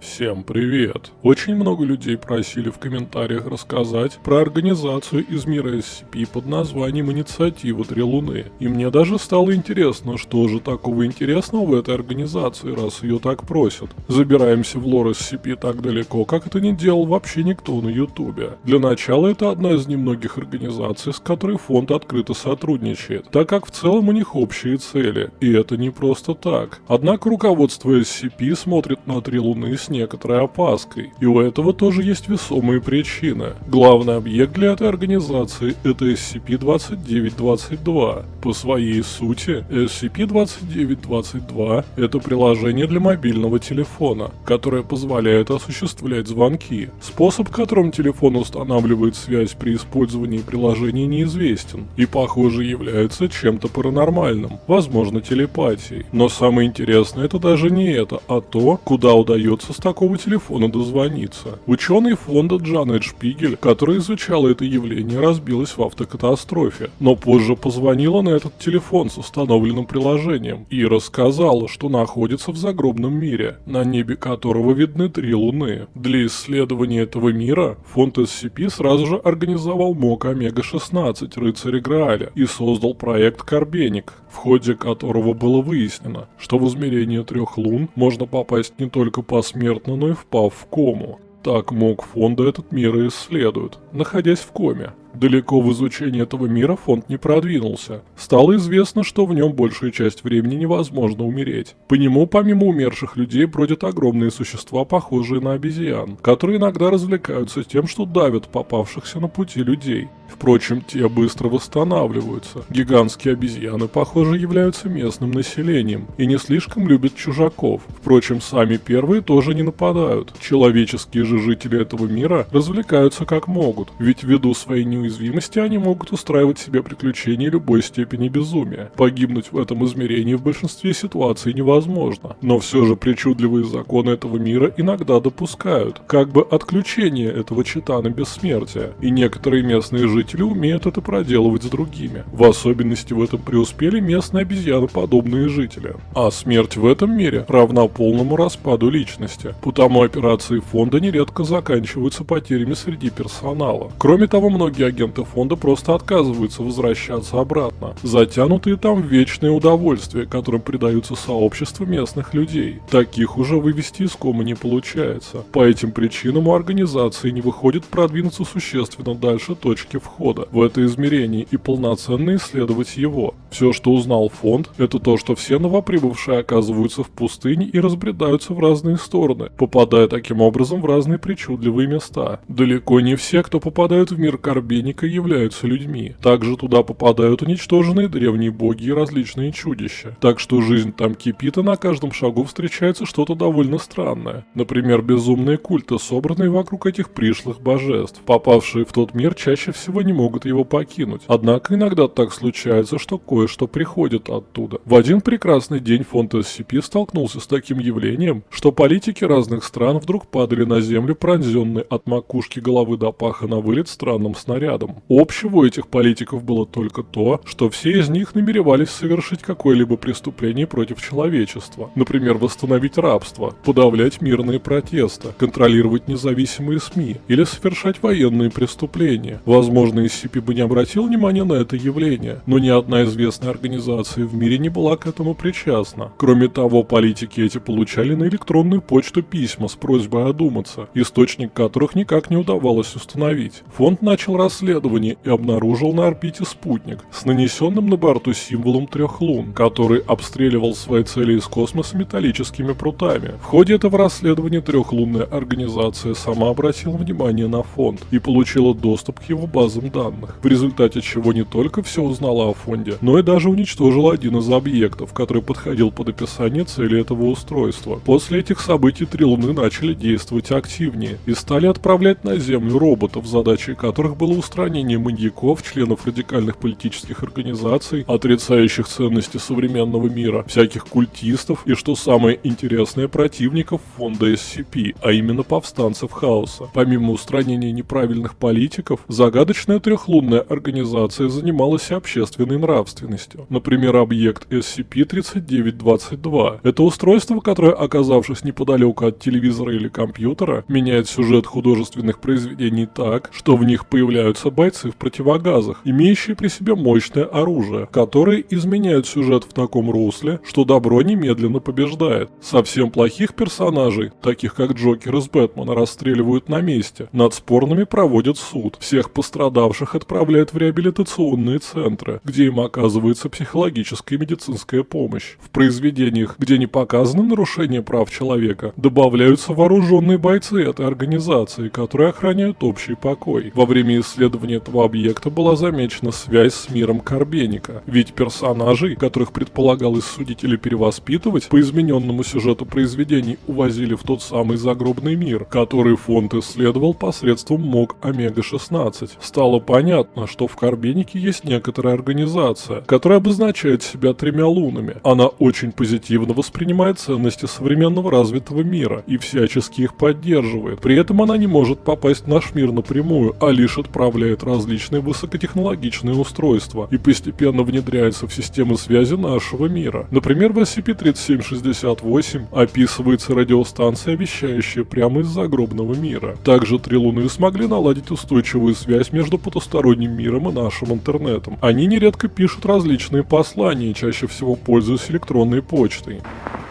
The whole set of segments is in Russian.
Всем привет! Очень много людей просили в комментариях рассказать про организацию из мира SCP под названием «Инициатива Три Луны». И мне даже стало интересно, что же такого интересного в этой организации, раз ее так просят. Забираемся в лор SCP так далеко, как это не делал вообще никто на ютубе. Для начала это одна из немногих организаций, с которой фонд открыто сотрудничает, так как в целом у них общие цели. И это не просто так. Однако руководство SCP смотрит на Три Луны с некоторой опаской, и у этого тоже есть весомые причины. Главный объект для этой организации это SCP-2922. По своей сути, SCP-2922 это приложение для мобильного телефона, которое позволяет осуществлять звонки. Способ, которым телефон устанавливает связь при использовании приложения неизвестен, и похоже является чем-то паранормальным, возможно телепатией. Но самое интересное это даже не это, а то, куда удается такого телефона дозвониться. Ученый фонда Джанет Шпигель, которая изучала это явление, разбилась в автокатастрофе, но позже позвонила на этот телефон с установленным приложением и рассказала, что находится в загробном мире, на небе которого видны три луны. Для исследования этого мира фонд SCP сразу же организовал МОК Омега-16 Рыцаря Грааля и создал проект Карбеник, в ходе которого было выяснено, что в измерение трех лун можно попасть не только посмертно, но и впав в кому. Так МОК фонда этот мир и исследует, находясь в коме. Далеко в изучении этого мира фонд не продвинулся. Стало известно, что в нем большую часть времени невозможно умереть. По нему, помимо умерших людей, бродят огромные существа, похожие на обезьян, которые иногда развлекаются тем, что давят попавшихся на пути людей. Впрочем, те быстро восстанавливаются. Гигантские обезьяны, похоже, являются местным населением и не слишком любят чужаков. Впрочем, сами первые тоже не нападают. Человеческие же жители этого мира развлекаются как могут, ведь ввиду своей неуязвимости они могут устраивать себе приключения любой степени безумия. Погибнуть в этом измерении в большинстве ситуаций невозможно. Но все же причудливые законы этого мира иногда допускают, как бы отключение этого читана бессмертия. И некоторые местные жители умеют это проделывать с другими. В особенности в этом преуспели местные обезьяноподобные жители. А смерть в этом мире равна полному распаду личности. Потому операции фонда нередко заканчиваются потерями среди персонала. Кроме того, многие агенты фонда просто отказываются возвращаться обратно, затянутые там в вечное удовольствие, которым предаются сообщества местных людей. Таких уже вывести из комы не получается. По этим причинам у организации не выходит продвинуться существенно дальше точки входа в это измерение и полноценно исследовать его. Все, что узнал фонд, это то, что все новоприбывшие оказываются в пустыне и разбредаются в разные стороны, попадая таким образом в разные причудливые места. Далеко не все, кто попадают в мир Корби, муравейника являются людьми. Также туда попадают уничтоженные древние боги и различные чудища. Так что жизнь там кипит, и на каждом шагу встречается что-то довольно странное. Например, безумные культы, собранные вокруг этих пришлых божеств. Попавшие в тот мир чаще всего не могут его покинуть. Однако иногда так случается, что кое-что приходит оттуда. В один прекрасный день фонд SCP столкнулся с таким явлением, что политики разных стран вдруг падали на землю, пронзенные от макушки головы до паха на вылет странным снарядом рядом. Общего у этих политиков было только то, что все из них намеревались совершить какое-либо преступление против человечества. Например, восстановить рабство, подавлять мирные протесты, контролировать независимые СМИ или совершать военные преступления. Возможно, SCP бы не обратил внимания на это явление, но ни одна известная организация в мире не была к этому причастна. Кроме того, политики эти получали на электронную почту письма с просьбой одуматься, источник которых никак не удавалось установить. Фонд начал расследование исследований и обнаружил на орбите спутник с нанесенным на борту символом трех лун, который обстреливал свои цели из космоса металлическими прутами. В ходе этого расследования трехлунная организация сама обратила внимание на фонд и получила доступ к его базам данных, в результате чего не только все узнала о фонде, но и даже уничтожила один из объектов, который подходил под описание цели этого устройства. После этих событий три луны начали действовать активнее и стали отправлять на Землю роботов, задачей которых было установить устранение маньяков, членов радикальных политических организаций, отрицающих ценности современного мира, всяких культистов и, что самое интересное, противников фонда SCP, а именно повстанцев хаоса. Помимо устранения неправильных политиков, загадочная трехлунная организация занималась общественной нравственностью. Например, объект SCP-3922. Это устройство, которое, оказавшись неподалеку от телевизора или компьютера, меняет сюжет художественных произведений так, что в них появляются бойцы в противогазах, имеющие при себе мощное оружие, которые изменяют сюжет в таком русле, что добро немедленно побеждает. Совсем плохих персонажей, таких как Джокер из Бэтмена, расстреливают на месте. Над спорными проводят суд. Всех пострадавших отправляют в реабилитационные центры, где им оказывается психологическая и медицинская помощь. В произведениях, где не показаны нарушения прав человека, добавляются вооруженные бойцы этой организации, которые охраняют общий покой. Во время исследования этого объекта была замечена связь с миром Карбеника, ведь персонажей, которых предполагалось судить или перевоспитывать, по измененному сюжету произведений увозили в тот самый загробный мир, который фонд исследовал посредством МОГ Омега-16. Стало понятно, что в Карбенике есть некоторая организация, которая обозначает себя тремя лунами. Она очень позитивно воспринимает ценности современного развитого мира и всячески их поддерживает. При этом она не может попасть в наш мир напрямую, а лишь отправляет различные высокотехнологичные устройства и постепенно внедряется в системы связи нашего мира. Например, в SCP-3768 описывается радиостанция, вещающая прямо из загробного мира. Также три Луны смогли наладить устойчивую связь между потусторонним миром и нашим интернетом. Они нередко пишут различные послания, чаще всего пользуясь электронной почтой.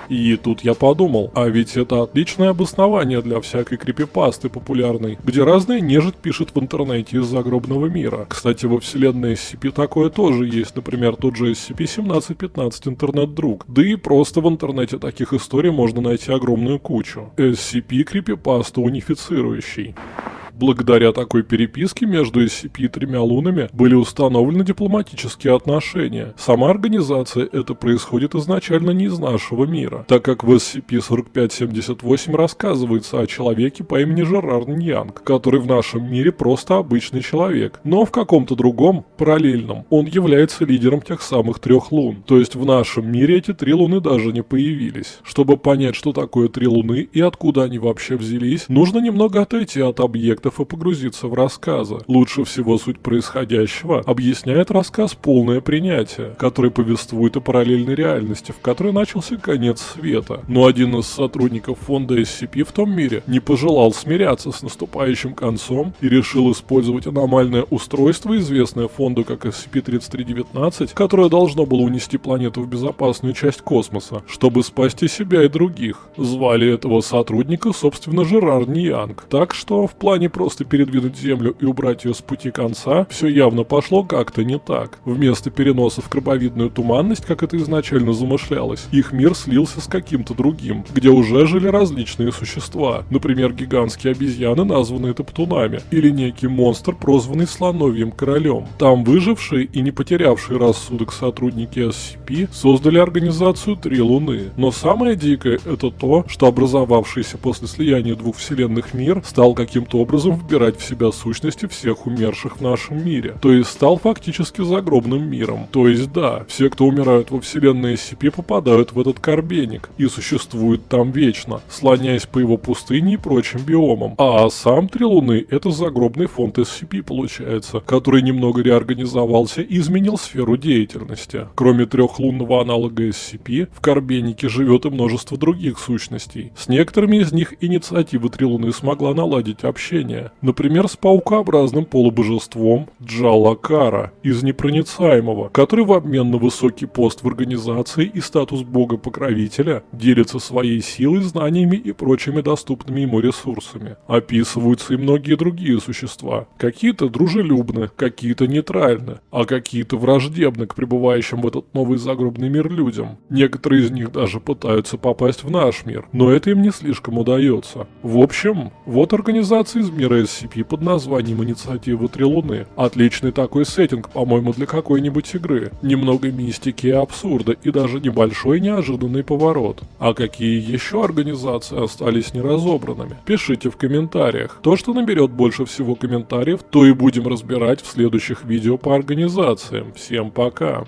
И тут я подумал, а ведь это отличное обоснование для всякой крипипасты популярной, где разные нежить пишет в интернете из загробного мира. Кстати, во вселенной SCP такое тоже есть, например, тот же SCP-1715 интернет-друг. Да и просто в интернете таких историй можно найти огромную кучу. SCP крипипаста унифицирующий. Благодаря такой переписке между SCP и тремя лунами были установлены дипломатические отношения. Сама организация это происходит изначально не из нашего мира, так как в SCP-4578 рассказывается о человеке по имени Жерар Ньянг, который в нашем мире просто обычный человек, но в каком-то другом, параллельном, он является лидером тех самых трех лун. То есть в нашем мире эти три луны даже не появились. Чтобы понять, что такое три луны и откуда они вообще взялись, нужно немного отойти от объекта фактов и погрузиться в рассказы. Лучше всего суть происходящего объясняет рассказ «Полное принятие», который повествует о параллельной реальности, в которой начался конец света. Но один из сотрудников фонда SCP в том мире не пожелал смиряться с наступающим концом и решил использовать аномальное устройство, известное фонду как SCP-3319, которое должно было унести планету в безопасную часть космоса, чтобы спасти себя и других. Звали этого сотрудника, собственно, Жерар Ниянг. Так что в плане просто передвинуть Землю и убрать ее с пути конца, все явно пошло как-то не так. Вместо переноса в крабовидную туманность, как это изначально замышлялось, их мир слился с каким-то другим, где уже жили различные существа, например, гигантские обезьяны, названные топтунами, или некий монстр, прозванный слоновьим королем. Там выжившие и не потерявшие рассудок сотрудники SCP создали организацию Три Луны. Но самое дикое это то, что образовавшийся после слияния двух вселенных мир стал каким-то образом образом вбирать в себя сущности всех умерших в нашем мире. То есть стал фактически загробным миром. То есть да, все, кто умирают во вселенной SCP, попадают в этот карбеник и существуют там вечно, слоняясь по его пустыне и прочим биомам. А сам Три Луны — это загробный фонд SCP получается, который немного реорганизовался и изменил сферу деятельности. Кроме трехлунного аналога SCP, в карбенике живет и множество других сущностей. С некоторыми из них инициатива Три Луны смогла наладить общение, создания, например, с паукообразным полубожеством Джалакара из Непроницаемого, который в обмен на высокий пост в организации и статус бога-покровителя делится своей силой, знаниями и прочими доступными ему ресурсами. Описываются и многие другие существа. Какие-то дружелюбны, какие-то нейтральны, а какие-то враждебны к пребывающим в этот новый загробный мир людям. Некоторые из них даже пытаются попасть в наш мир, но это им не слишком удается. В общем, вот организация изменилась мира SCP под названием «Инициатива Три Луны». Отличный такой сеттинг, по-моему, для какой-нибудь игры. Немного мистики и абсурда, и даже небольшой неожиданный поворот. А какие еще организации остались неразобранными? Пишите в комментариях. То, что наберет больше всего комментариев, то и будем разбирать в следующих видео по организациям. Всем пока!